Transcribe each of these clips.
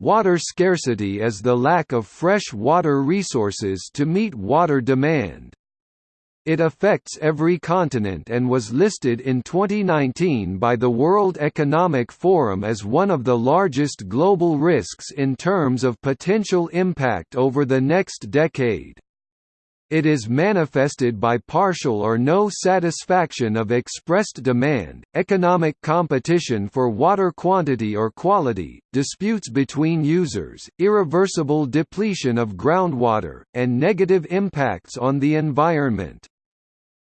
Water scarcity is the lack of fresh water resources to meet water demand. It affects every continent and was listed in 2019 by the World Economic Forum as one of the largest global risks in terms of potential impact over the next decade. It is manifested by partial or no satisfaction of expressed demand, economic competition for water quantity or quality, disputes between users, irreversible depletion of groundwater, and negative impacts on the environment.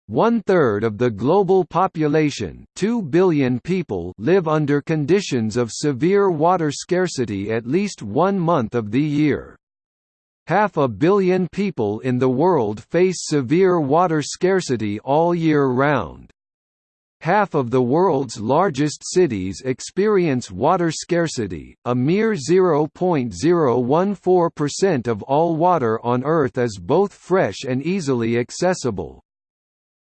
One-third of the global population 2 billion people live under conditions of severe water scarcity at least one month of the year. Half a billion people in the world face severe water scarcity all year round. Half of the world's largest cities experience water scarcity, a mere 0.014% of all water on Earth is both fresh and easily accessible.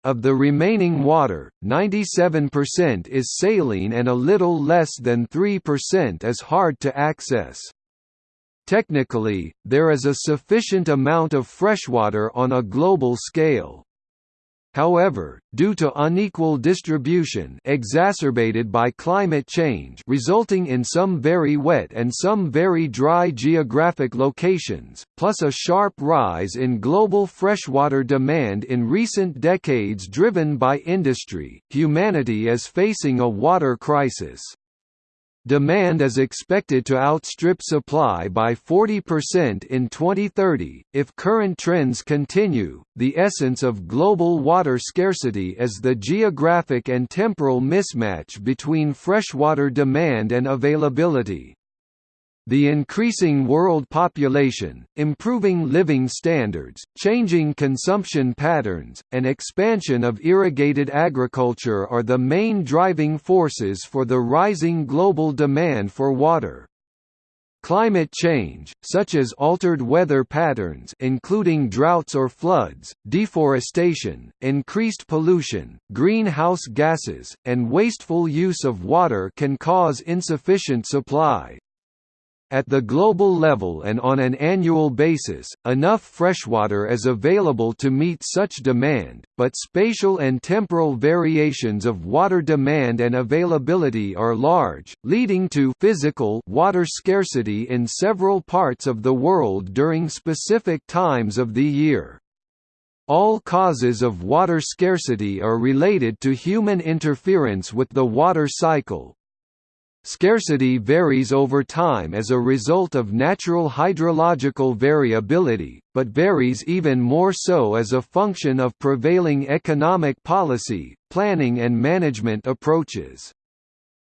Of the remaining water, 97% is saline and a little less than 3% is hard to access. Technically, there is a sufficient amount of freshwater on a global scale. However, due to unequal distribution exacerbated by climate change resulting in some very wet and some very dry geographic locations, plus a sharp rise in global freshwater demand in recent decades driven by industry, humanity is facing a water crisis. Demand is expected to outstrip supply by 40% in 2030. If current trends continue, the essence of global water scarcity is the geographic and temporal mismatch between freshwater demand and availability. The increasing world population, improving living standards, changing consumption patterns, and expansion of irrigated agriculture are the main driving forces for the rising global demand for water. Climate change, such as altered weather patterns including droughts or floods, deforestation, increased pollution, greenhouse gases, and wasteful use of water can cause insufficient supply, at the global level and on an annual basis, enough freshwater is available to meet such demand, but spatial and temporal variations of water demand and availability are large, leading to physical water scarcity in several parts of the world during specific times of the year. All causes of water scarcity are related to human interference with the water cycle, Scarcity varies over time as a result of natural hydrological variability, but varies even more so as a function of prevailing economic policy, planning and management approaches.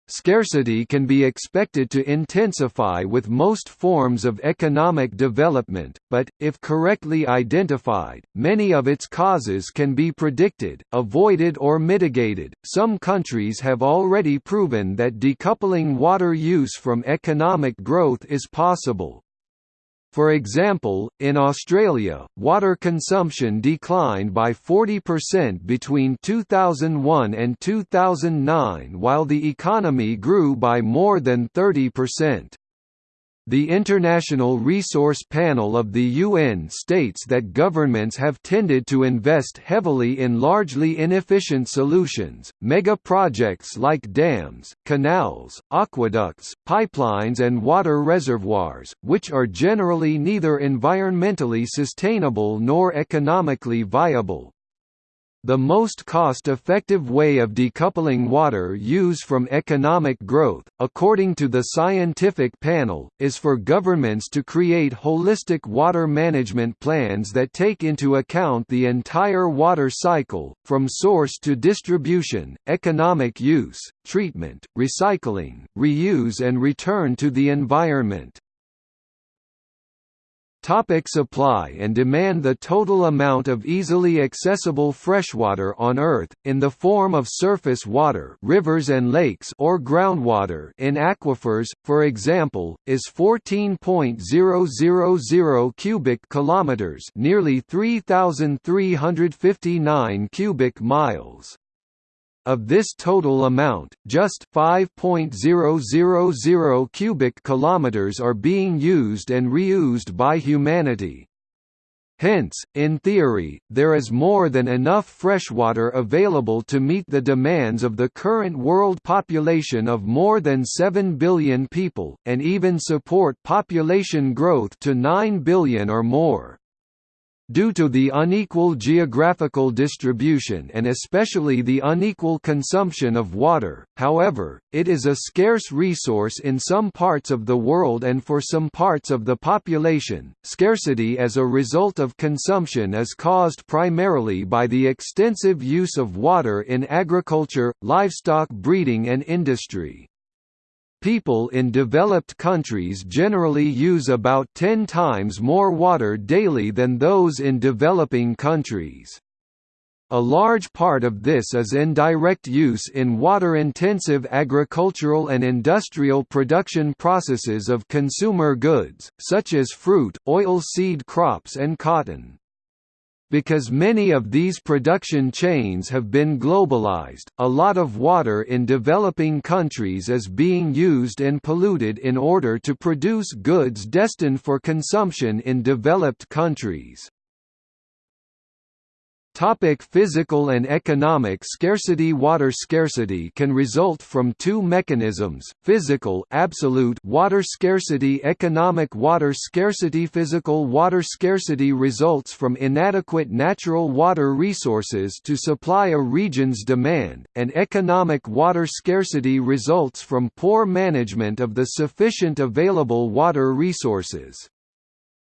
Scarcity can be expected to intensify with most forms of economic development, but, if correctly identified, many of its causes can be predicted, avoided or mitigated. Some countries have already proven that decoupling water use from economic growth is possible, for example, in Australia, water consumption declined by 40% between 2001 and 2009 while the economy grew by more than 30%. The International Resource Panel of the UN states that governments have tended to invest heavily in largely inefficient solutions, mega-projects like dams, canals, aqueducts, pipelines and water reservoirs, which are generally neither environmentally sustainable nor economically viable. The most cost-effective way of decoupling water use from economic growth, according to the scientific panel, is for governments to create holistic water management plans that take into account the entire water cycle, from source to distribution, economic use, treatment, recycling, reuse and return to the environment. Topic supply and demand The total amount of easily accessible freshwater on Earth, in the form of surface water rivers and lakes or groundwater in aquifers, for example, is 14.000 cubic kilometers nearly 3,359 cubic miles. Of this total amount, just 5.000 cubic kilometers are being used and reused by humanity. Hence, in theory, there is more than enough freshwater available to meet the demands of the current world population of more than 7 billion people, and even support population growth to 9 billion or more. Due to the unequal geographical distribution and especially the unequal consumption of water, however, it is a scarce resource in some parts of the world and for some parts of the population. Scarcity as a result of consumption is caused primarily by the extensive use of water in agriculture, livestock breeding, and industry. People in developed countries generally use about 10 times more water daily than those in developing countries. A large part of this is indirect use in water-intensive agricultural and industrial production processes of consumer goods, such as fruit, oil seed crops and cotton. Because many of these production chains have been globalized, a lot of water in developing countries is being used and polluted in order to produce goods destined for consumption in developed countries. Topic physical and economic scarcity Water scarcity can result from two mechanisms, physical absolute water scarcity economic water scarcity Physical water scarcity results from inadequate natural water resources to supply a region's demand, and economic water scarcity results from poor management of the sufficient available water resources.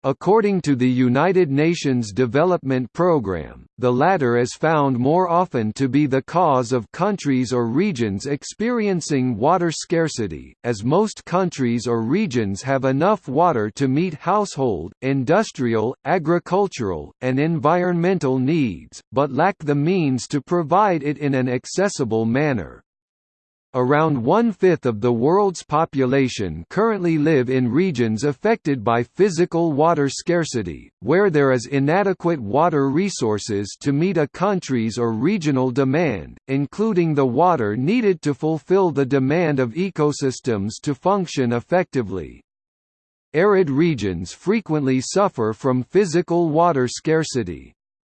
According to the United Nations Development Programme, the latter is found more often to be the cause of countries or regions experiencing water scarcity, as most countries or regions have enough water to meet household, industrial, agricultural, and environmental needs, but lack the means to provide it in an accessible manner. Around one-fifth of the world's population currently live in regions affected by physical water scarcity, where there is inadequate water resources to meet a country's or regional demand, including the water needed to fulfill the demand of ecosystems to function effectively. Arid regions frequently suffer from physical water scarcity.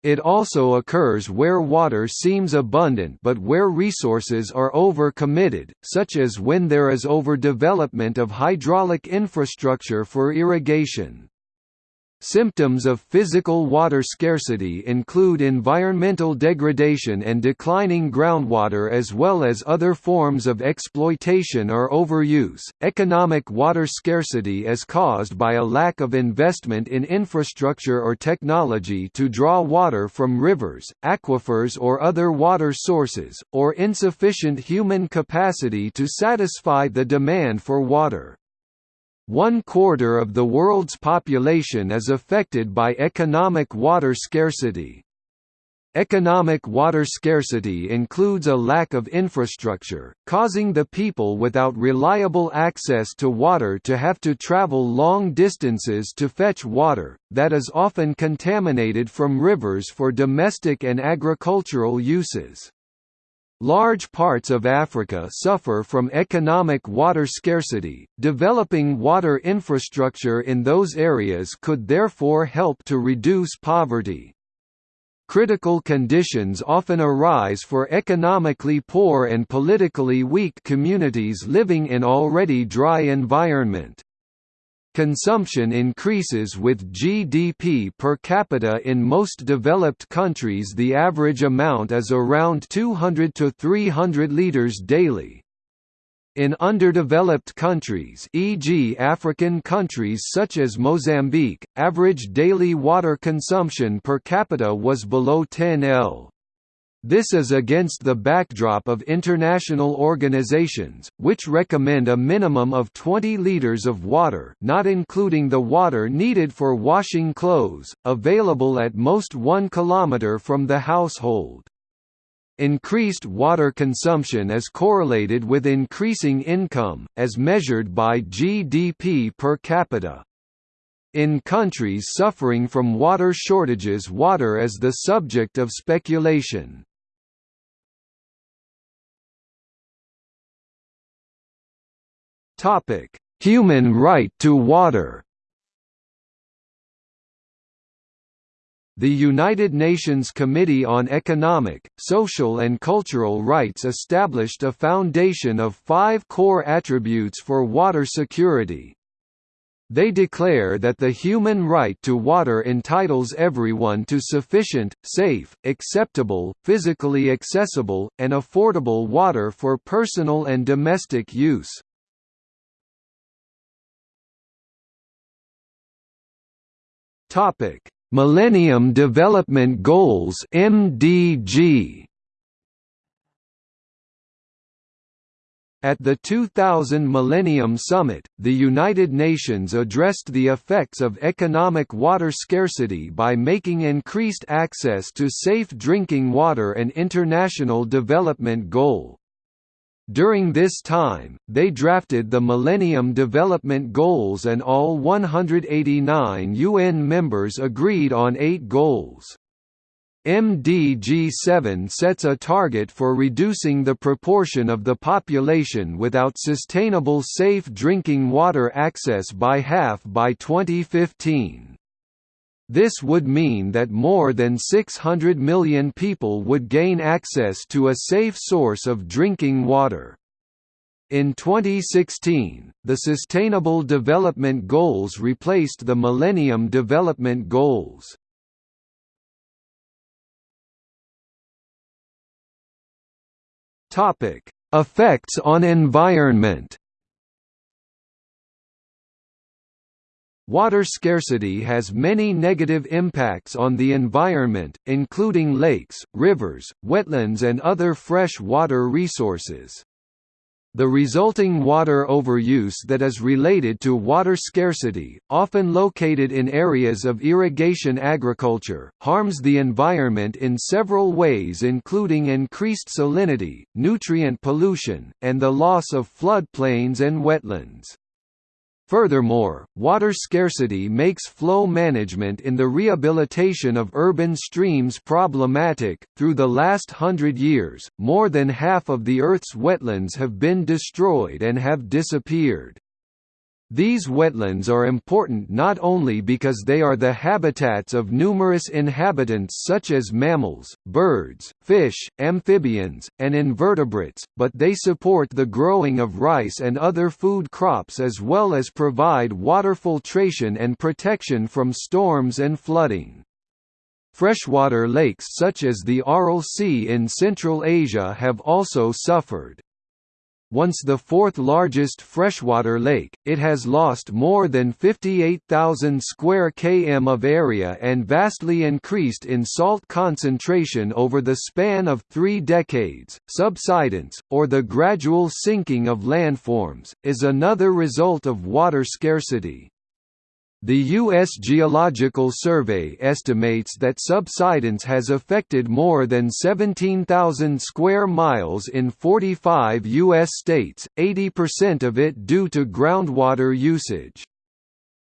It also occurs where water seems abundant but where resources are over-committed, such as when there is overdevelopment of hydraulic infrastructure for irrigation. Symptoms of physical water scarcity include environmental degradation and declining groundwater as well as other forms of exploitation or overuse. Economic water scarcity is caused by a lack of investment in infrastructure or technology to draw water from rivers, aquifers, or other water sources, or insufficient human capacity to satisfy the demand for water. One quarter of the world's population is affected by economic water scarcity. Economic water scarcity includes a lack of infrastructure, causing the people without reliable access to water to have to travel long distances to fetch water, that is often contaminated from rivers for domestic and agricultural uses. Large parts of Africa suffer from economic water scarcity. Developing water infrastructure in those areas could therefore help to reduce poverty. Critical conditions often arise for economically poor and politically weak communities living in already dry environment. Consumption increases with GDP per capita in most developed countries the average amount is around 200 to 300 liters daily. In underdeveloped countries e.g. African countries such as Mozambique, average daily water consumption per capita was below 10 L. This is against the backdrop of international organizations, which recommend a minimum of 20 liters of water not including the water needed for washing clothes, available at most 1 kilometer from the household. Increased water consumption is correlated with increasing income, as measured by GDP per capita. In countries suffering from water shortages water is the subject of speculation. Human right to water The United Nations Committee on Economic, Social and Cultural Rights established a foundation of five core attributes for water security. They declare that the human right to water entitles everyone to sufficient, safe, acceptable, physically accessible, and affordable water for personal and domestic use. Topic Millennium Development Goals MDG At the 2000 Millennium Summit, the United Nations addressed the effects of economic water scarcity by making increased access to safe drinking water an international development goal. During this time, they drafted the Millennium Development Goals and all 189 UN members agreed on eight goals. MDG7 sets a target for reducing the proportion of the population without sustainable safe drinking water access by half by 2015. This would mean that more than 600 million people would gain access to a safe source of drinking water. In 2016, the Sustainable Development Goals replaced the Millennium Development Goals. Effects on environment Water scarcity has many negative impacts on the environment, including lakes, rivers, wetlands and other fresh water resources. The resulting water overuse that is related to water scarcity, often located in areas of irrigation agriculture, harms the environment in several ways including increased salinity, nutrient pollution, and the loss of floodplains and wetlands. Furthermore, water scarcity makes flow management in the rehabilitation of urban streams problematic. Through the last hundred years, more than half of the Earth's wetlands have been destroyed and have disappeared. These wetlands are important not only because they are the habitats of numerous inhabitants such as mammals, birds, fish, amphibians, and invertebrates, but they support the growing of rice and other food crops as well as provide water filtration and protection from storms and flooding. Freshwater lakes such as the Aral Sea in Central Asia have also suffered. Once the fourth largest freshwater lake, it has lost more than 58,000 square km of area and vastly increased in salt concentration over the span of three decades. Subsidence, or the gradual sinking of landforms, is another result of water scarcity. The U.S. Geological Survey estimates that subsidence has affected more than 17,000 square miles in 45 U.S. states, 80% of it due to groundwater usage.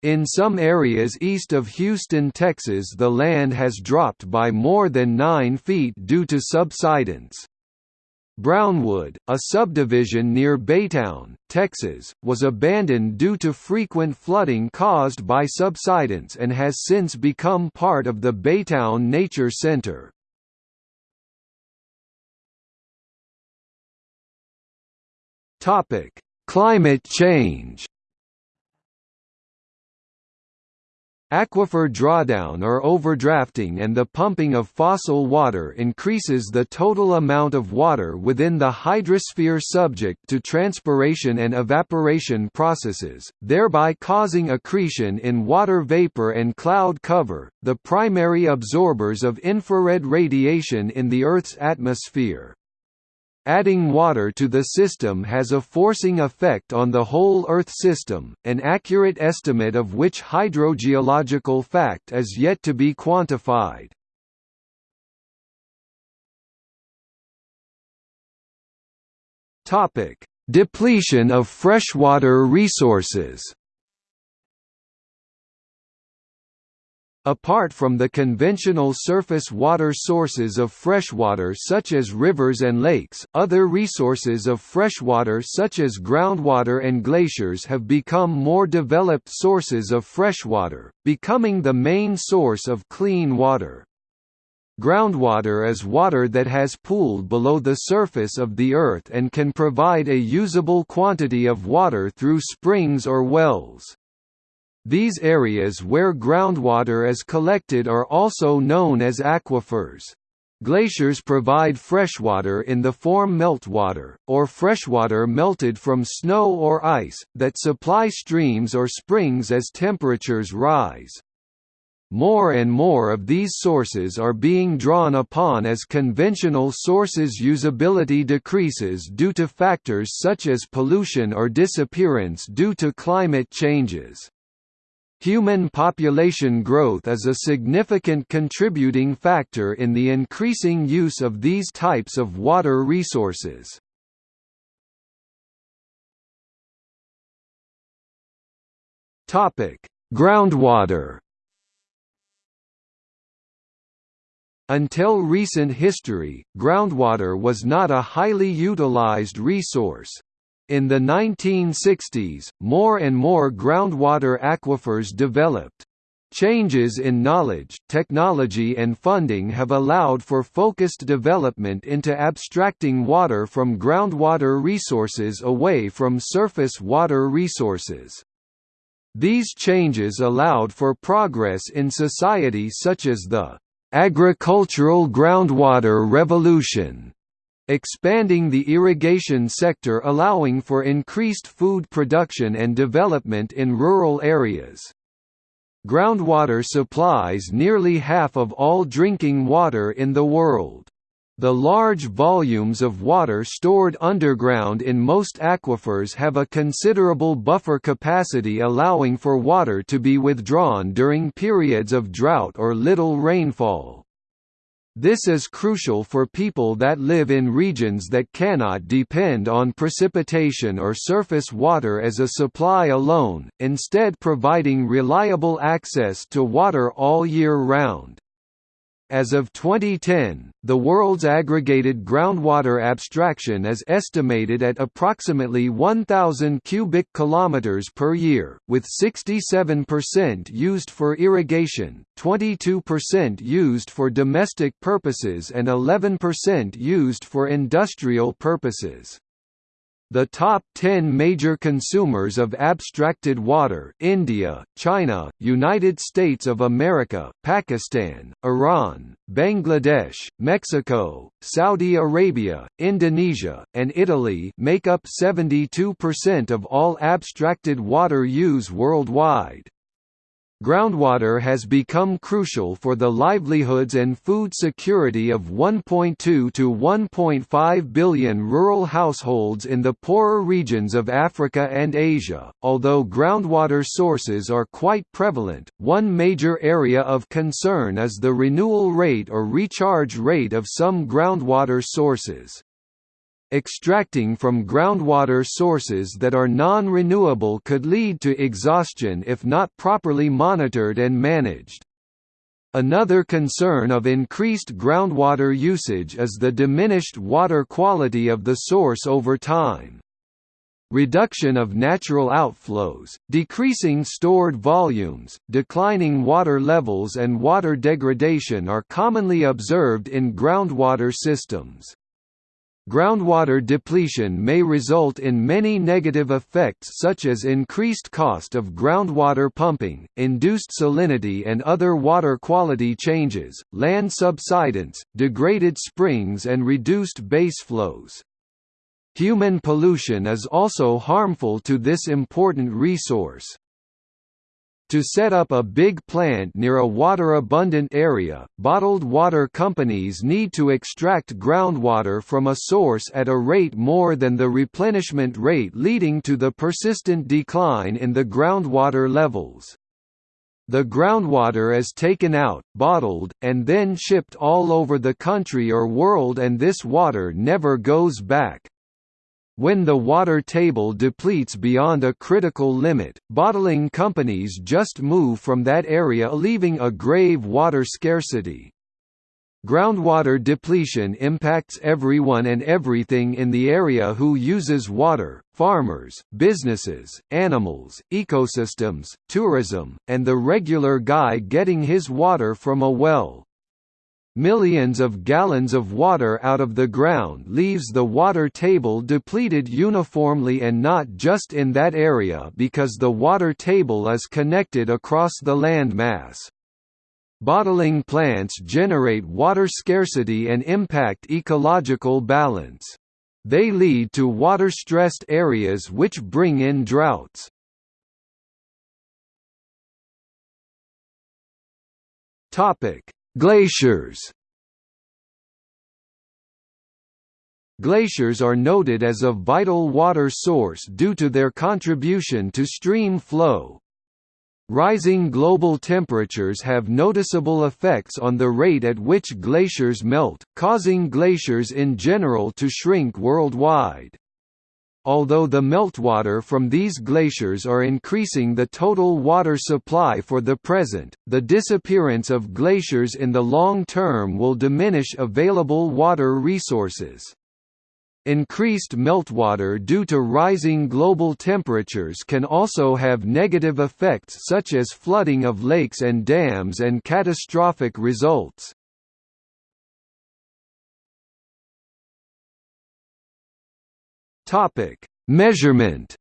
In some areas east of Houston, Texas the land has dropped by more than 9 feet due to subsidence. Brownwood, a subdivision near Baytown, Texas, was abandoned due to frequent flooding caused by subsidence and has since become part of the Baytown Nature Center. Climate change Aquifer drawdown or overdrafting and the pumping of fossil water increases the total amount of water within the hydrosphere subject to transpiration and evaporation processes, thereby causing accretion in water vapor and cloud cover, the primary absorbers of infrared radiation in the Earth's atmosphere. Adding water to the system has a forcing effect on the whole Earth system, an accurate estimate of which hydrogeological fact is yet to be quantified. Depletion of freshwater resources Apart from the conventional surface water sources of freshwater such as rivers and lakes, other resources of freshwater such as groundwater and glaciers have become more developed sources of freshwater, becoming the main source of clean water. Groundwater is water that has pooled below the surface of the earth and can provide a usable quantity of water through springs or wells. These areas where groundwater is collected are also known as aquifers. Glaciers provide freshwater in the form meltwater, or freshwater melted from snow or ice, that supply streams or springs as temperatures rise. More and more of these sources are being drawn upon as conventional sources' usability decreases due to factors such as pollution or disappearance due to climate changes. Human population growth is a significant contributing factor in the increasing use of these types of water resources. Groundwater Until recent history, groundwater was not a highly utilized resource, in the 1960s, more and more groundwater aquifers developed. Changes in knowledge, technology and funding have allowed for focused development into abstracting water from groundwater resources away from surface water resources. These changes allowed for progress in society such as the agricultural groundwater revolution expanding the irrigation sector allowing for increased food production and development in rural areas. Groundwater supplies nearly half of all drinking water in the world. The large volumes of water stored underground in most aquifers have a considerable buffer capacity allowing for water to be withdrawn during periods of drought or little rainfall. This is crucial for people that live in regions that cannot depend on precipitation or surface water as a supply alone, instead providing reliable access to water all year round. As of 2010, the world's aggregated groundwater abstraction is estimated at approximately 1000 cubic kilometers per year, with 67% used for irrigation, 22% used for domestic purposes and 11% used for industrial purposes. The top 10 major consumers of abstracted water India, China, United States of America, Pakistan, Iran, Bangladesh, Mexico, Saudi Arabia, Indonesia, and Italy make up 72% of all abstracted water use worldwide. Groundwater has become crucial for the livelihoods and food security of 1.2 to 1.5 billion rural households in the poorer regions of Africa and Asia. Although groundwater sources are quite prevalent, one major area of concern is the renewal rate or recharge rate of some groundwater sources. Extracting from groundwater sources that are non-renewable could lead to exhaustion if not properly monitored and managed. Another concern of increased groundwater usage is the diminished water quality of the source over time. Reduction of natural outflows, decreasing stored volumes, declining water levels and water degradation are commonly observed in groundwater systems. Groundwater depletion may result in many negative effects such as increased cost of groundwater pumping, induced salinity and other water quality changes, land subsidence, degraded springs and reduced base flows. Human pollution is also harmful to this important resource. To set up a big plant near a water-abundant area, bottled water companies need to extract groundwater from a source at a rate more than the replenishment rate leading to the persistent decline in the groundwater levels. The groundwater is taken out, bottled, and then shipped all over the country or world and this water never goes back. When the water table depletes beyond a critical limit, bottling companies just move from that area leaving a grave water scarcity. Groundwater depletion impacts everyone and everything in the area who uses water, farmers, businesses, animals, ecosystems, tourism, and the regular guy getting his water from a well. Millions of gallons of water out of the ground leaves the water table depleted uniformly and not just in that area because the water table is connected across the landmass. Bottling plants generate water scarcity and impact ecological balance. They lead to water-stressed areas which bring in droughts. Topic: Glaciers Glaciers are noted as a vital water source due to their contribution to stream flow. Rising global temperatures have noticeable effects on the rate at which glaciers melt, causing glaciers in general to shrink worldwide. Although the meltwater from these glaciers are increasing the total water supply for the present, the disappearance of glaciers in the long term will diminish available water resources. Increased meltwater due to rising global temperatures can also have negative effects such as flooding of lakes and dams and catastrophic results. Topic: Measurement.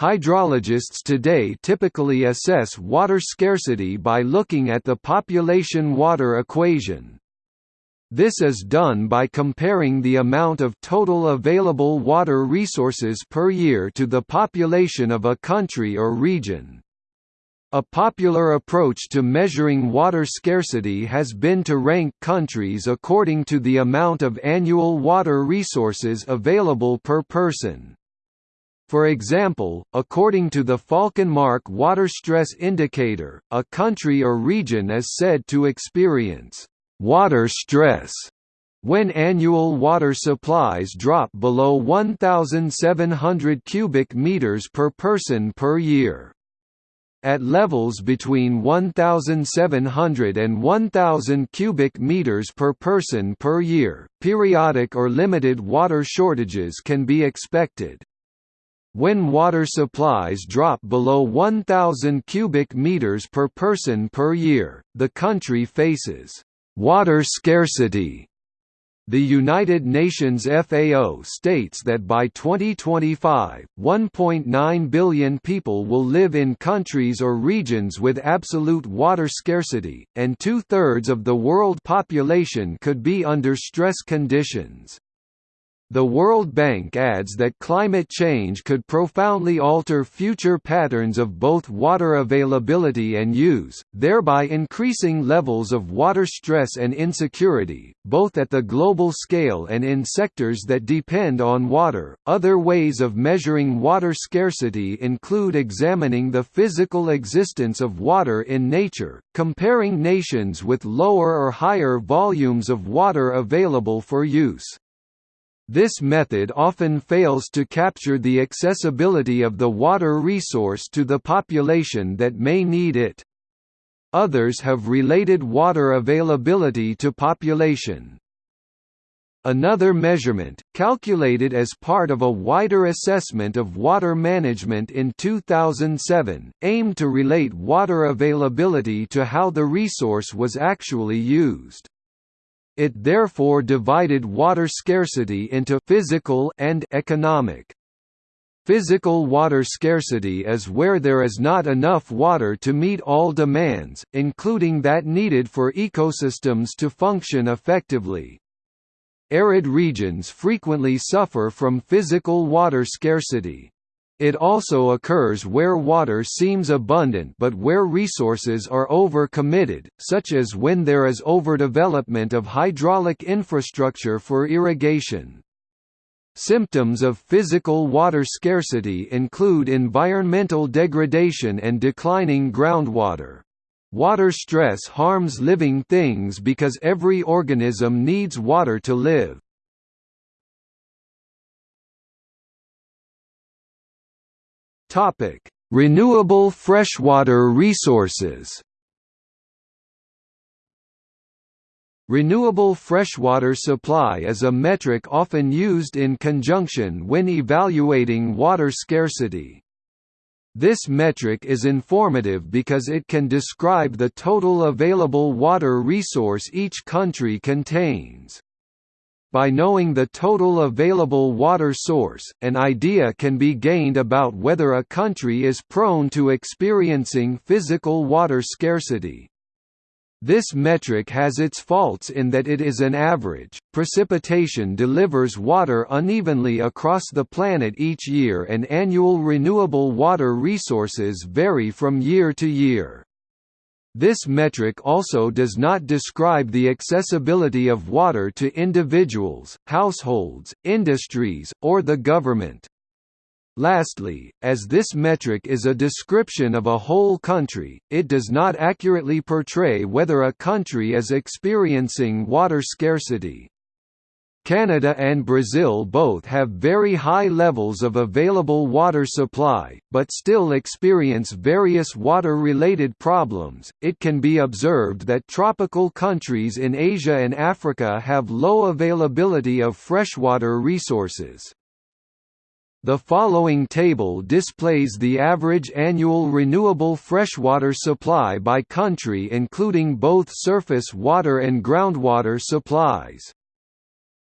Hydrologists today typically assess water scarcity by looking at the population water equation. This is done by comparing the amount of total available water resources per year to the population of a country or region. A popular approach to measuring water scarcity has been to rank countries according to the amount of annual water resources available per person. For example, according to the Falkenmark Water Stress Indicator, a country or region is said to experience water stress when annual water supplies drop below 1,700 cubic meters per person per year. At levels between 1,700 and 1,000 cubic meters per person per year, periodic or limited water shortages can be expected. When water supplies drop below 1,000 cubic meters per person per year, the country faces water scarcity the United Nations FAO states that by 2025, 1.9 billion people will live in countries or regions with absolute water scarcity, and two-thirds of the world population could be under stress conditions. The World Bank adds that climate change could profoundly alter future patterns of both water availability and use, thereby increasing levels of water stress and insecurity, both at the global scale and in sectors that depend on water. Other ways of measuring water scarcity include examining the physical existence of water in nature, comparing nations with lower or higher volumes of water available for use. This method often fails to capture the accessibility of the water resource to the population that may need it. Others have related water availability to population. Another measurement, calculated as part of a wider assessment of water management in 2007, aimed to relate water availability to how the resource was actually used. It therefore divided water scarcity into physical and economic. Physical water scarcity is where there is not enough water to meet all demands, including that needed for ecosystems to function effectively. Arid regions frequently suffer from physical water scarcity. It also occurs where water seems abundant but where resources are over-committed, such as when there is overdevelopment of hydraulic infrastructure for irrigation. Symptoms of physical water scarcity include environmental degradation and declining groundwater. Water stress harms living things because every organism needs water to live. Topic: Renewable freshwater resources. Renewable freshwater supply is a metric often used in conjunction when evaluating water scarcity. This metric is informative because it can describe the total available water resource each country contains. By knowing the total available water source, an idea can be gained about whether a country is prone to experiencing physical water scarcity. This metric has its faults in that it is an average. Precipitation delivers water unevenly across the planet each year, and annual renewable water resources vary from year to year. This metric also does not describe the accessibility of water to individuals, households, industries, or the government. Lastly, as this metric is a description of a whole country, it does not accurately portray whether a country is experiencing water scarcity. Canada and Brazil both have very high levels of available water supply, but still experience various water-related problems. It can be observed that tropical countries in Asia and Africa have low availability of freshwater resources. The following table displays the average annual renewable freshwater supply by country including both surface water and groundwater supplies.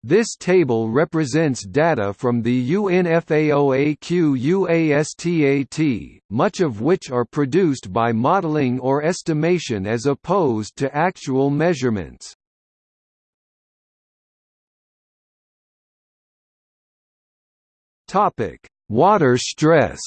This table represents data from the UN-FAO-AQUASTAT, much of which are produced by modeling or estimation as opposed to actual measurements. Water stress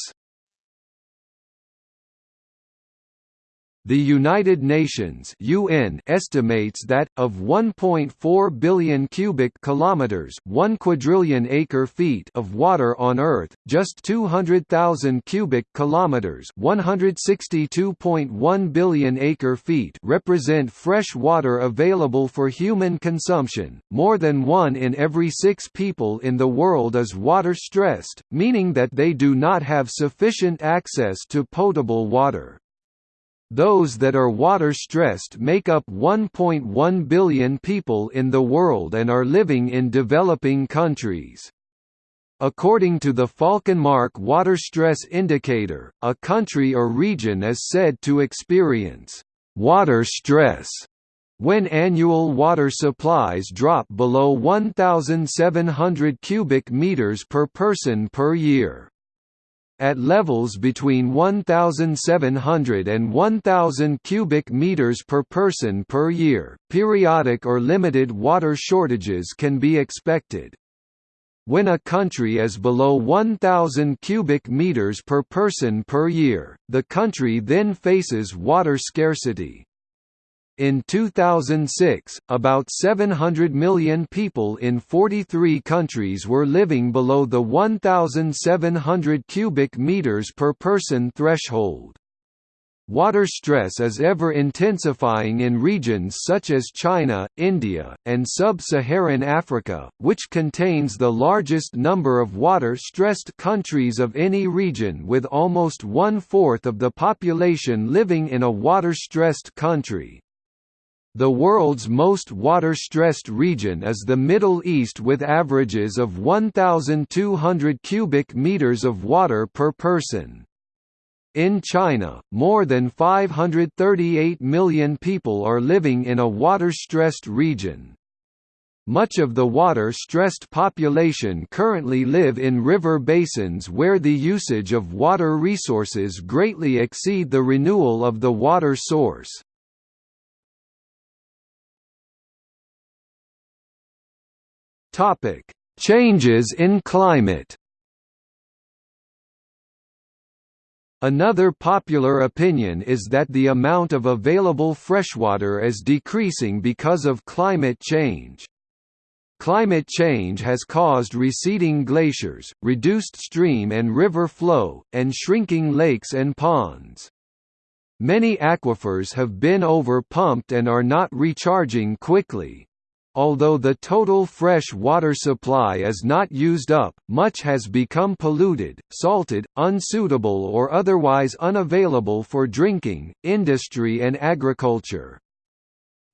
The United Nations (UN) estimates that of 1.4 billion cubic kilometers, 1 quadrillion acre-feet of water on Earth, just 200,000 cubic kilometers, 162.1 billion acre-feet represent fresh water available for human consumption. More than 1 in every 6 people in the world is water stressed, meaning that they do not have sufficient access to potable water. Those that are water-stressed make up 1.1 billion people in the world and are living in developing countries. According to the Falkenmark Water Stress Indicator, a country or region is said to experience water stress when annual water supplies drop below 1,700 cubic meters per person per year. At levels between 1,700 and 1,000 cubic meters per person per year, periodic or limited water shortages can be expected. When a country is below 1,000 cubic meters per person per year, the country then faces water scarcity. In 2006, about 700 million people in 43 countries were living below the 1,700 cubic meters per person threshold. Water stress is ever intensifying in regions such as China, India, and sub-Saharan Africa, which contains the largest number of water-stressed countries of any region with almost one-fourth of the population living in a water-stressed country. The world's most water-stressed region is the Middle East with averages of 1,200 cubic meters of water per person. In China, more than 538 million people are living in a water-stressed region. Much of the water-stressed population currently live in river basins where the usage of water resources greatly exceed the renewal of the water source. Topic: Changes in climate. Another popular opinion is that the amount of available freshwater is decreasing because of climate change. Climate change has caused receding glaciers, reduced stream and river flow, and shrinking lakes and ponds. Many aquifers have been over-pumped and are not recharging quickly. Although the total fresh water supply is not used up, much has become polluted, salted, unsuitable or otherwise unavailable for drinking, industry and agriculture.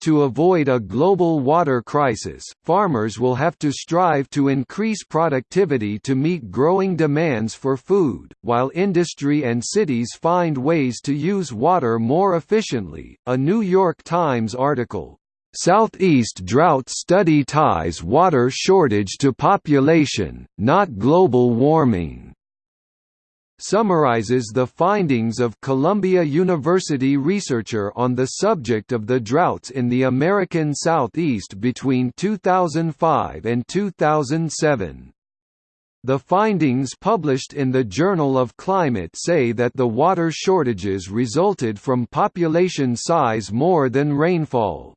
To avoid a global water crisis, farmers will have to strive to increase productivity to meet growing demands for food, while industry and cities find ways to use water more efficiently. A New York Times article, Southeast drought study ties water shortage to population, not global warming summarizes the findings of Columbia University researcher on the subject of the droughts in the American Southeast between 2005 and 2007. The findings published in the Journal of Climate say that the water shortages resulted from population size more than rainfall.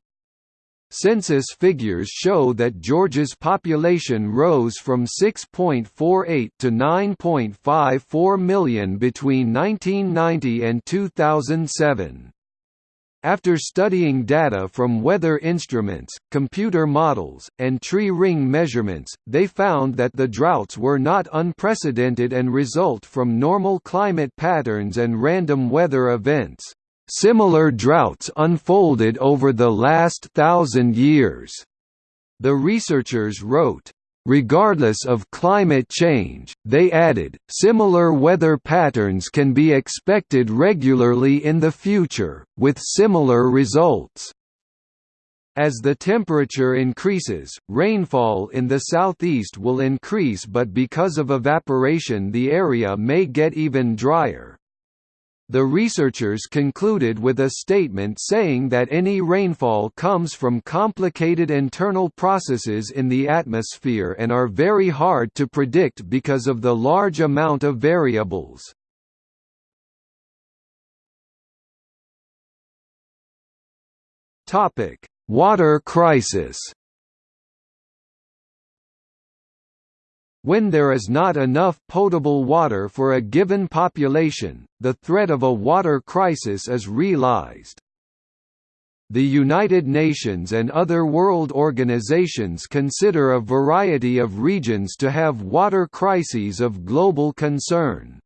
Census figures show that Georgia's population rose from 6.48 to 9.54 million between 1990 and 2007. After studying data from weather instruments, computer models, and tree ring measurements, they found that the droughts were not unprecedented and result from normal climate patterns and random weather events. Similar droughts unfolded over the last thousand years. The researchers wrote, Regardless of climate change, they added, similar weather patterns can be expected regularly in the future, with similar results. As the temperature increases, rainfall in the southeast will increase but because of evaporation the area may get even drier. The researchers concluded with a statement saying that any rainfall comes from complicated internal processes in the atmosphere and are very hard to predict because of the large amount of variables. Water crisis When there is not enough potable water for a given population, the threat of a water crisis is realized. The United Nations and other world organizations consider a variety of regions to have water crises of global concern.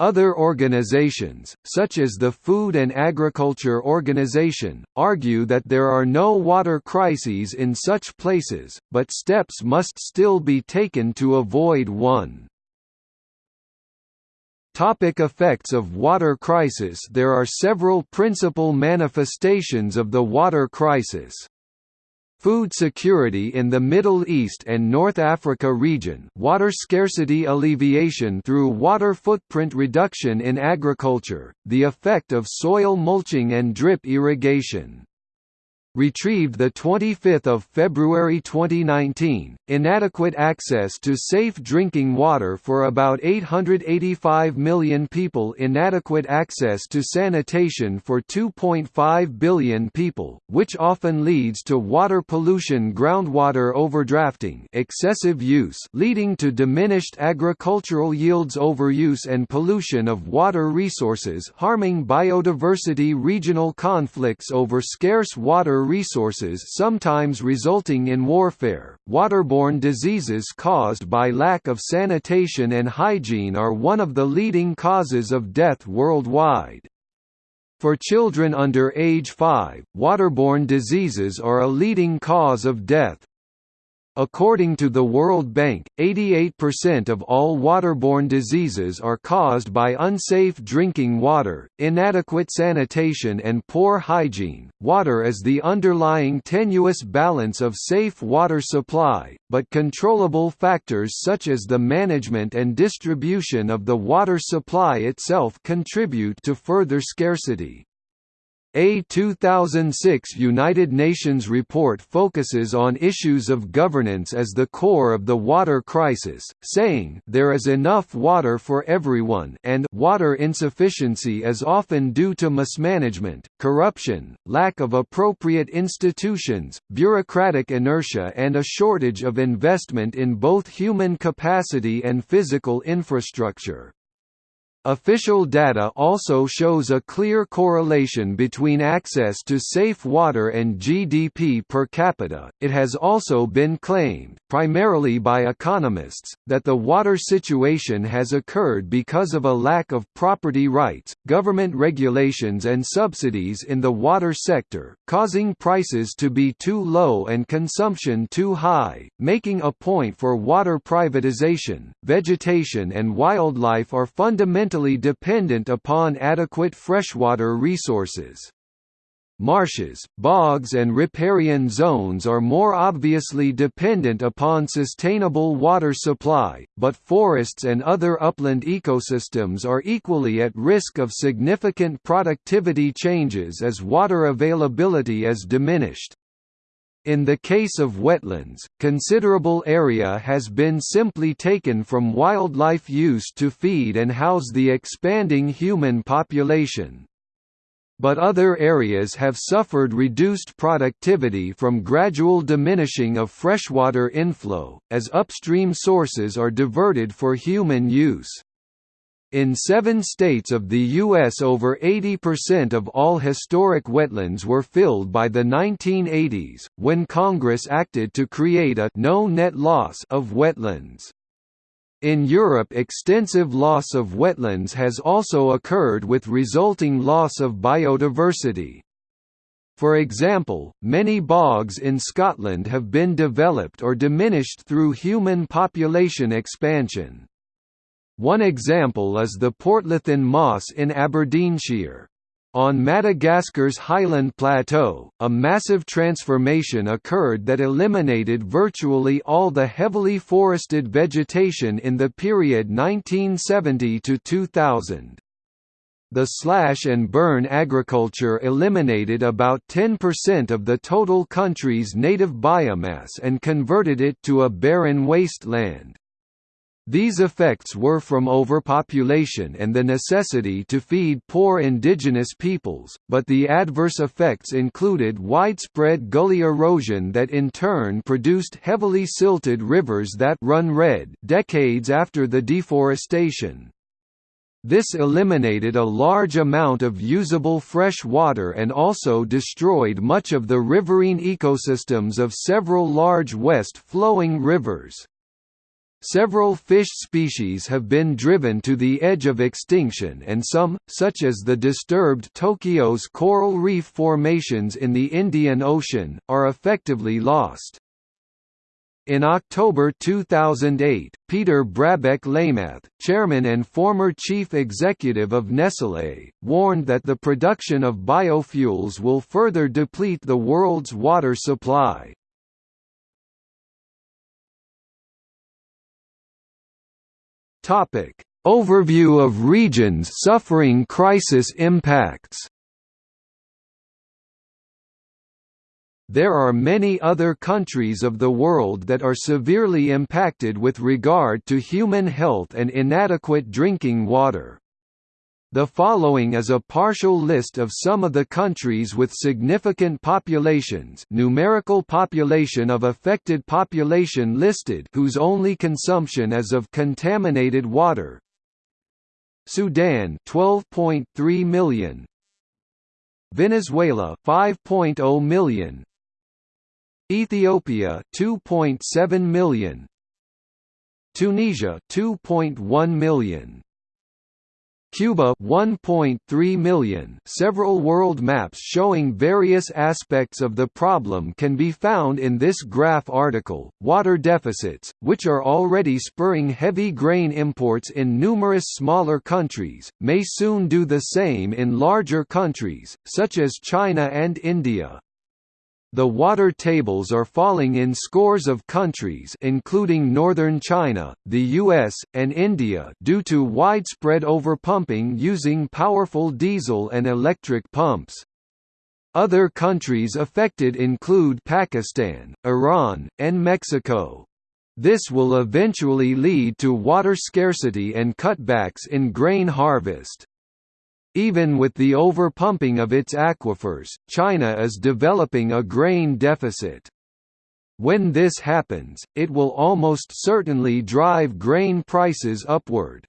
Other organizations, such as the Food and Agriculture Organization, argue that there are no water crises in such places, but steps must still be taken to avoid one. Topic effects of water crisis There are several principal manifestations of the water crisis. Food security in the Middle East and North Africa region water scarcity alleviation through water footprint reduction in agriculture, the effect of soil mulching and drip irrigation retrieved 25 February 2019, inadequate access to safe drinking water for about 885 million people inadequate access to sanitation for 2.5 billion people, which often leads to water pollution groundwater overdrafting excessive use leading to diminished agricultural yields overuse and pollution of water resources harming biodiversity regional conflicts over scarce water resources sometimes resulting in warfare. Waterborne diseases caused by lack of sanitation and hygiene are one of the leading causes of death worldwide. For children under age 5, waterborne diseases are a leading cause of death. According to the World Bank, 88% of all waterborne diseases are caused by unsafe drinking water, inadequate sanitation and poor hygiene. Water is the underlying tenuous balance of safe water supply, but controllable factors such as the management and distribution of the water supply itself contribute to further scarcity. A 2006 United Nations report focuses on issues of governance as the core of the water crisis, saying there is enough water for everyone and water insufficiency is often due to mismanagement, corruption, lack of appropriate institutions, bureaucratic inertia and a shortage of investment in both human capacity and physical infrastructure. Official data also shows a clear correlation between access to safe water and GDP per capita. It has also been claimed, primarily by economists, that the water situation has occurred because of a lack of property rights, government regulations, and subsidies in the water sector, causing prices to be too low and consumption too high, making a point for water privatization. Vegetation and wildlife are fundamental fundamentally dependent upon adequate freshwater resources. Marshes, bogs and riparian zones are more obviously dependent upon sustainable water supply, but forests and other upland ecosystems are equally at risk of significant productivity changes as water availability is diminished. In the case of wetlands, considerable area has been simply taken from wildlife use to feed and house the expanding human population. But other areas have suffered reduced productivity from gradual diminishing of freshwater inflow, as upstream sources are diverted for human use. In seven states of the U.S. over 80% of all historic wetlands were filled by the 1980s, when Congress acted to create a no net loss of wetlands. In Europe extensive loss of wetlands has also occurred with resulting loss of biodiversity. For example, many bogs in Scotland have been developed or diminished through human population expansion. One example is the Portlethen Moss in Aberdeenshire. On Madagascar's Highland Plateau, a massive transformation occurred that eliminated virtually all the heavily forested vegetation in the period 1970 to 2000. The slash and burn agriculture eliminated about 10% of the total country's native biomass and converted it to a barren wasteland. These effects were from overpopulation and the necessity to feed poor indigenous peoples, but the adverse effects included widespread gully erosion that in turn produced heavily silted rivers that run red decades after the deforestation. This eliminated a large amount of usable fresh water and also destroyed much of the riverine ecosystems of several large west-flowing rivers. Several fish species have been driven to the edge of extinction and some, such as the disturbed Toliara coral reef formations in the Indian Ocean, are effectively lost. In October 2008, Peter Brabeck-Letmathe, chairman and former chief executive of Nestlé, warned that the production of biofuels will further deplete the world's water supply. Topic: Overview of regions suffering crisis impacts. There are many other countries of the world that are severely impacted with regard to human health and inadequate drinking water. The following is a partial list of some of the countries with significant populations numerical population of affected population listed whose only consumption is of contaminated water. Sudan 12.3 million. Venezuela 5.0 million. Ethiopia 2.7 million. Tunisia 2.1 million Cuba 1.3 million. Several world maps showing various aspects of the problem can be found in this graph article. Water deficits, which are already spurring heavy grain imports in numerous smaller countries, may soon do the same in larger countries, such as China and India. The water tables are falling in scores of countries including northern China, the US, and India due to widespread overpumping using powerful diesel and electric pumps. Other countries affected include Pakistan, Iran, and Mexico. This will eventually lead to water scarcity and cutbacks in grain harvest. Even with the overpumping of its aquifers, China is developing a grain deficit. When this happens, it will almost certainly drive grain prices upward.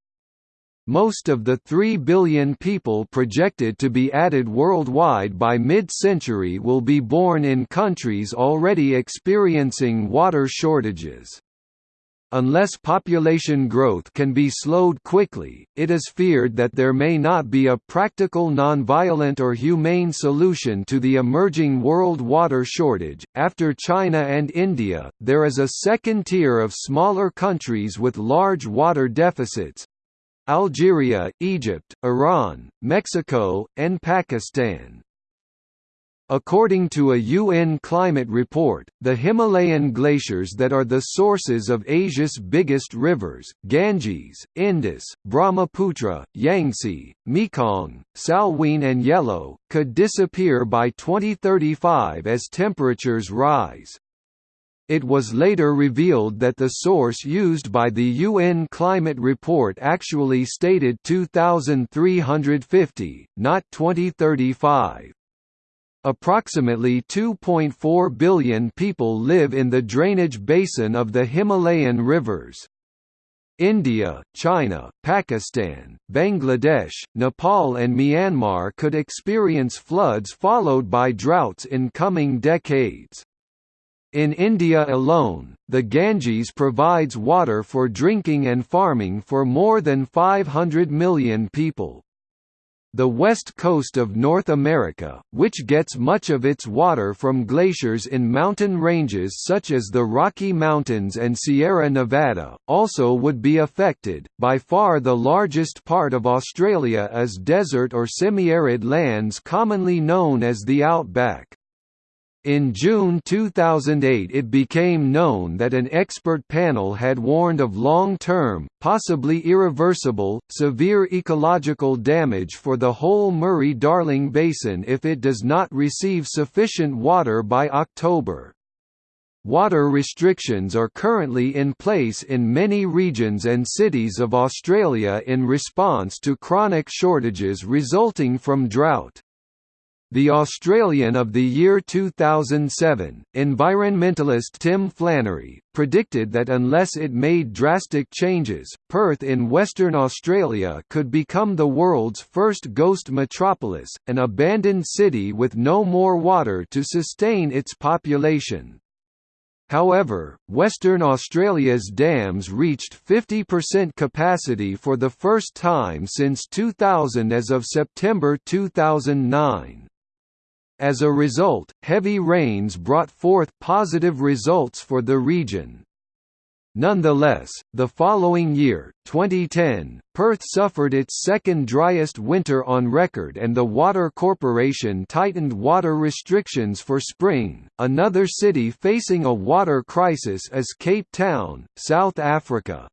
Most of the 3 billion people projected to be added worldwide by mid-century will be born in countries already experiencing water shortages. Unless population growth can be slowed quickly, it is feared that there may not be a practical nonviolent or humane solution to the emerging world water shortage. After China and India, there is a second tier of smaller countries with large water deficits Algeria, Egypt, Iran, Mexico, and Pakistan. According to a UN climate report, the Himalayan glaciers that are the sources of Asia's biggest rivers Ganges, Indus, Brahmaputra, Yangtze, Mekong, Salween and Yellow, could disappear by 2035 as temperatures rise. It was later revealed that the source used by the UN climate report actually stated 2350, not 2035. Approximately 2.4 billion people live in the drainage basin of the Himalayan rivers. India, China, Pakistan, Bangladesh, Nepal and Myanmar could experience floods followed by droughts in coming decades. In India alone, the Ganges provides water for drinking and farming for more than 500 million people. The west coast of North America, which gets much of its water from glaciers in mountain ranges such as the Rocky Mountains and Sierra Nevada, also would be affected. By far the largest part of Australia is desert or semi-arid lands commonly known as the outback. In June 2008 it became known that an expert panel had warned of long-term, possibly irreversible, severe ecological damage for the whole Murray-Darling Basin if it does not receive sufficient water by October. Water restrictions are currently in place in many regions and cities of Australia in response to chronic shortages resulting from drought. The Australian of the year 2007, environmentalist Tim Flannery, predicted that unless it made drastic changes, Perth in Western Australia could become the world's first ghost metropolis, an abandoned city with no more water to sustain its population. However, Western Australia's dams reached 50% capacity for the first time since 2000 as of September 2009. As a result, heavy rains brought forth positive results for the region. Nonetheless, the following year, 2010, Perth suffered its second driest winter on record and the Water Corporation tightened water restrictions for spring. Another city facing a water crisis is Cape Town, South Africa.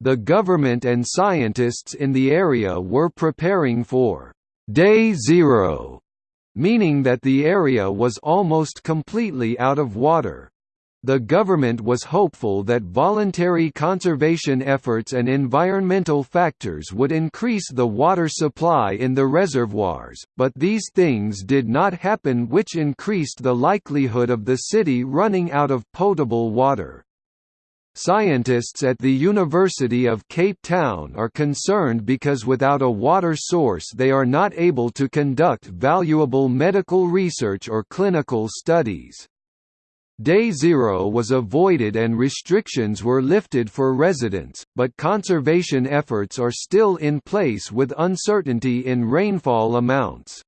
The government and scientists in the area were preparing for Day Zero meaning that the area was almost completely out of water. The government was hopeful that voluntary conservation efforts and environmental factors would increase the water supply in the reservoirs, but these things did not happen which increased the likelihood of the city running out of potable water. Scientists at the University of Cape Town are concerned because without a water source they are not able to conduct valuable medical research or clinical studies. Day zero was avoided and restrictions were lifted for residents, but conservation efforts are still in place with uncertainty in rainfall amounts.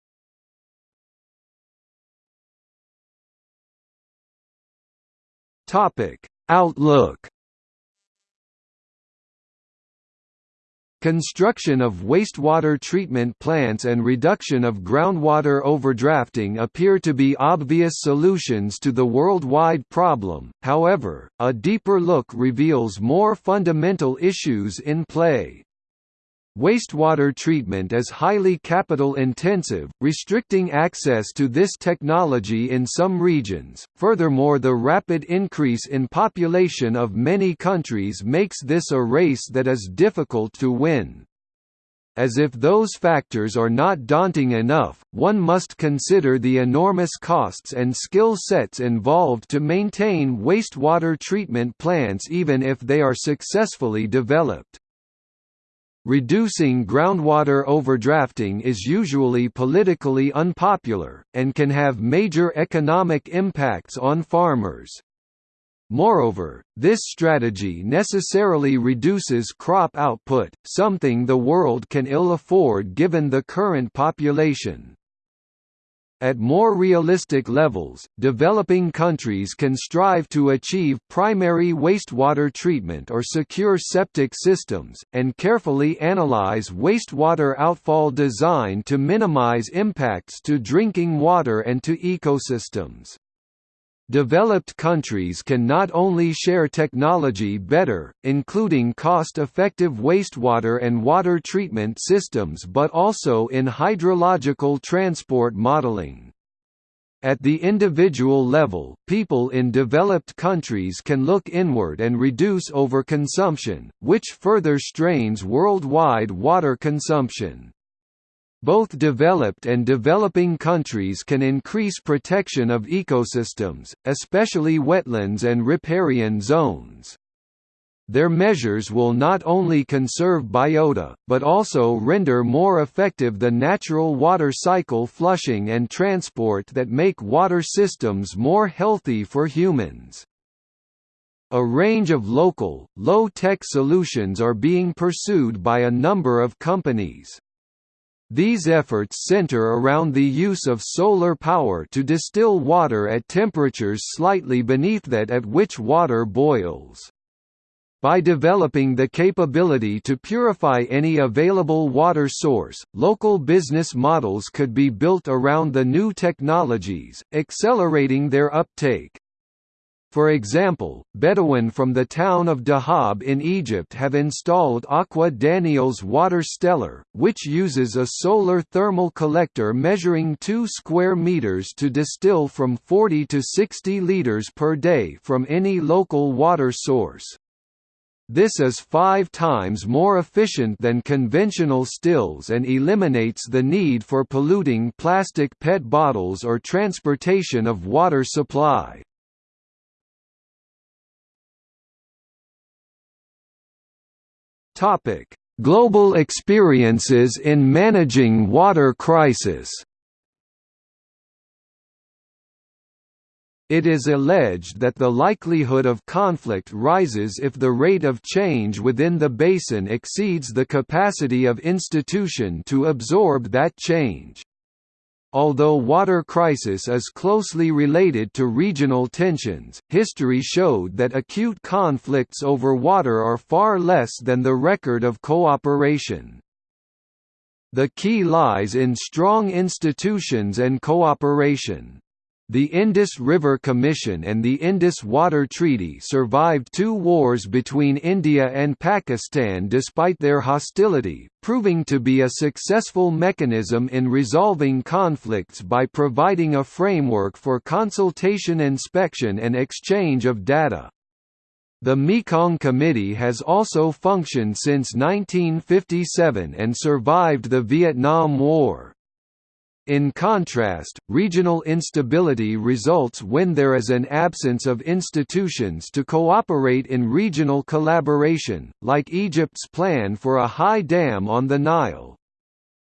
Outlook Construction of wastewater treatment plants and reduction of groundwater overdrafting appear to be obvious solutions to the worldwide problem, however, a deeper look reveals more fundamental issues in play. Wastewater treatment is highly capital intensive, restricting access to this technology in some regions. Furthermore, the rapid increase in population of many countries makes this a race that is difficult to win. As if those factors are not daunting enough, one must consider the enormous costs and skill sets involved to maintain wastewater treatment plants even if they are successfully developed. Reducing groundwater overdrafting is usually politically unpopular, and can have major economic impacts on farmers. Moreover, this strategy necessarily reduces crop output, something the world can ill afford given the current population. At more realistic levels, developing countries can strive to achieve primary wastewater treatment or secure septic systems, and carefully analyze wastewater outfall design to minimize impacts to drinking water and to ecosystems. Developed countries can not only share technology better, including cost-effective wastewater and water treatment systems but also in hydrological transport modeling. At the individual level, people in developed countries can look inward and reduce overconsumption, which further strains worldwide water consumption. Both developed and developing countries can increase protection of ecosystems, especially wetlands and riparian zones. Their measures will not only conserve biota, but also render more effective the natural water cycle flushing and transport that make water systems more healthy for humans. A range of local, low-tech solutions are being pursued by a number of companies. These efforts center around the use of solar power to distill water at temperatures slightly beneath that at which water boils. By developing the capability to purify any available water source, local business models could be built around the new technologies, accelerating their uptake. For example, Bedouin from the town of Dahab in Egypt have installed Aqua Danial's Water Stellar, which uses a solar thermal collector measuring 2 square meters to distill from 40 to 60 liters per day from any local water source. This is five times more efficient than conventional stills and eliminates the need for polluting plastic PET bottles or transportation of water supply. Topic: Global experiences in managing water crisis. It is alleged that the likelihood of conflict rises if the rate of change within the basin exceeds the capacity of institution to absorb that change. Although water crisis is closely related to regional tensions, history showed that acute conflicts over water are far less than the record of cooperation. The key lies in strong institutions and cooperation. The Indus River Commission and the Indus Water Treaty survived two wars between India and Pakistan despite their hostility, proving to be a successful mechanism in resolving conflicts by providing a framework for consultation inspection and exchange of data. The Mekong Committee has also functioned since 1957 and survived the Vietnam War. In contrast, regional instability results when there is an absence of institutions to cooperate in regional collaboration, like Egypt's plan for a high dam on the Nile.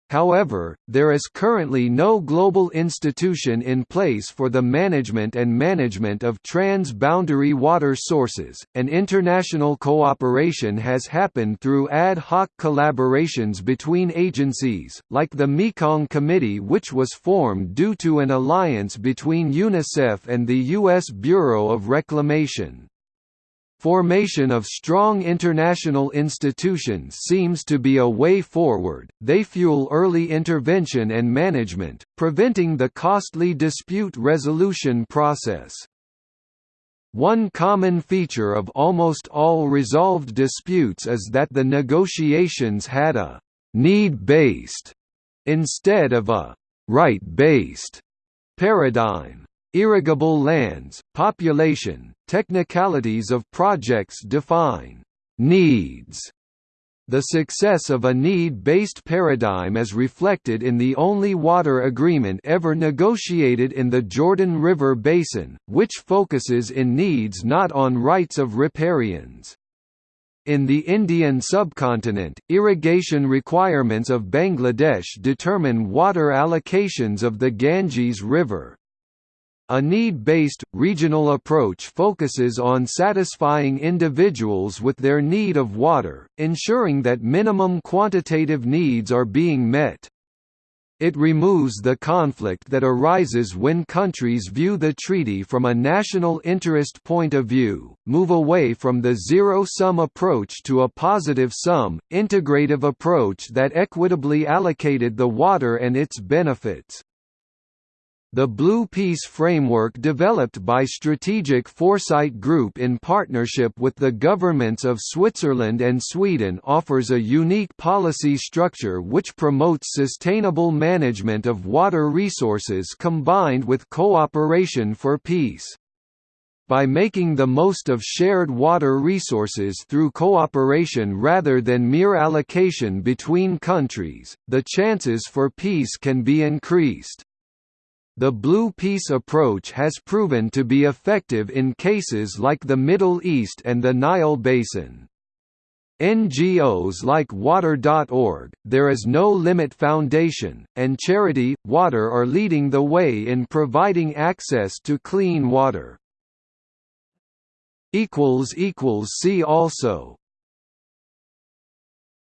However, there is currently no global institution in place for the management and management of trans-boundary water sources, and international cooperation has happened through ad hoc collaborations between agencies, like the Mekong Committee which was formed due to an alliance between UNICEF and the U.S. Bureau of Reclamation. Formation of strong international institutions seems to be a way forward, they fuel early intervention and management, preventing the costly dispute resolution process. One common feature of almost all resolved disputes is that the negotiations had a «need-based» instead of a «right-based» paradigm. Irrigable lands, population, technicalities of projects define needs. The success of a need-based paradigm is reflected in the only water agreement ever negotiated in the Jordan River Basin, which focuses in needs not on rights of riparians. In the Indian subcontinent, irrigation requirements of Bangladesh determine water allocations of the Ganges River. A need-based, regional approach focuses on satisfying individuals with their need of water, ensuring that minimum quantitative needs are being met. It removes the conflict that arises when countries view the treaty from a national interest point of view, move away from the zero-sum approach to a positive-sum, integrative approach that equitably allocated the water and its benefits. The Blue Peace framework developed by Strategic Foresight Group in partnership with the governments of Switzerland and Sweden offers a unique policy structure which promotes sustainable management of water resources combined with cooperation for peace. By making the most of shared water resources through cooperation rather than mere allocation between countries, the chances for peace can be increased. The Blue Peace approach has proven to be effective in cases like the Middle East and the Nile Basin. NGOs like Water.org, There Is No Limit Foundation, and Charity, Water are leading the way in providing access to clean water. See also